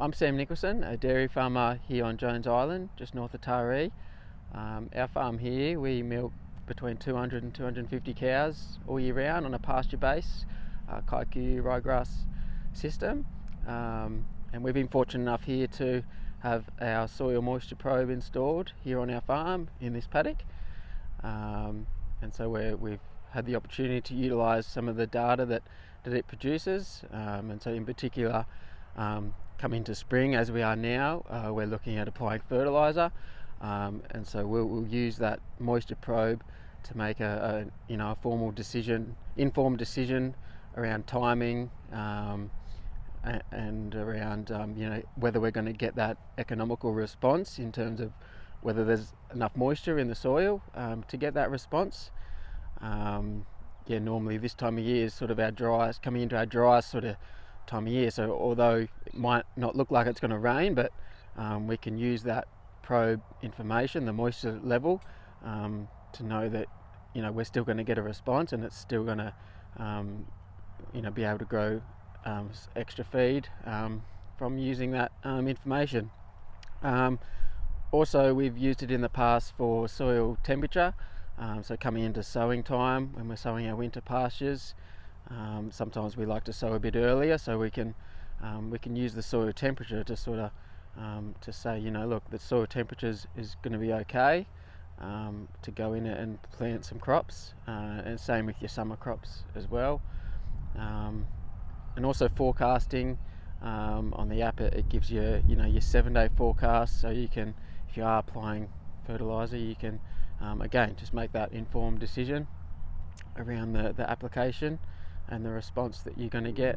I'm Sam Nicholson, a dairy farmer here on Jones Island, just north of Taree. Um, our farm here, we milk between 200 and 250 cows all year round on a pasture base, uh, kikuyu ryegrass system. Um, and we've been fortunate enough here to have our soil moisture probe installed here on our farm in this paddock. Um, and so we have had the opportunity to utilise some of the data that, that it produces. Um, and so in particular, um, come into spring as we are now, uh, we're looking at applying fertiliser, um, and so we'll, we'll, use that moisture probe to make a, a, you know a formal decision, informed decision around timing um, and, and, around um, you know whether we're going to get that economical response in terms of whether there's enough moisture in the soil um, to get that response. Um, yeah, normally this time of year is sort of our driest, coming into our driest sort of time of year. So although it might not look like it's going to rain, but um, we can use that probe information, the moisture level, um, to know that you know we're still going to get a response and it's still going to um, you know be able to grow um, extra feed um, from using that um, information. also, we've used it in the past for soil temperature. so coming into sowing time when we're sowing our winter pastures. Um, sometimes we like to sow a bit earlier so we can um, we can use the soil temperature to sort of um, to say you know look the soil temperature is, going to be okay um, to go in and plant some crops uh, and same with your summer crops as well. Um, and also forecasting um, on the app it, it, gives you you know your seven day forecast. So you can if you are applying fertilizer you can again just make that informed decision around the, the application and the response that you're going to get.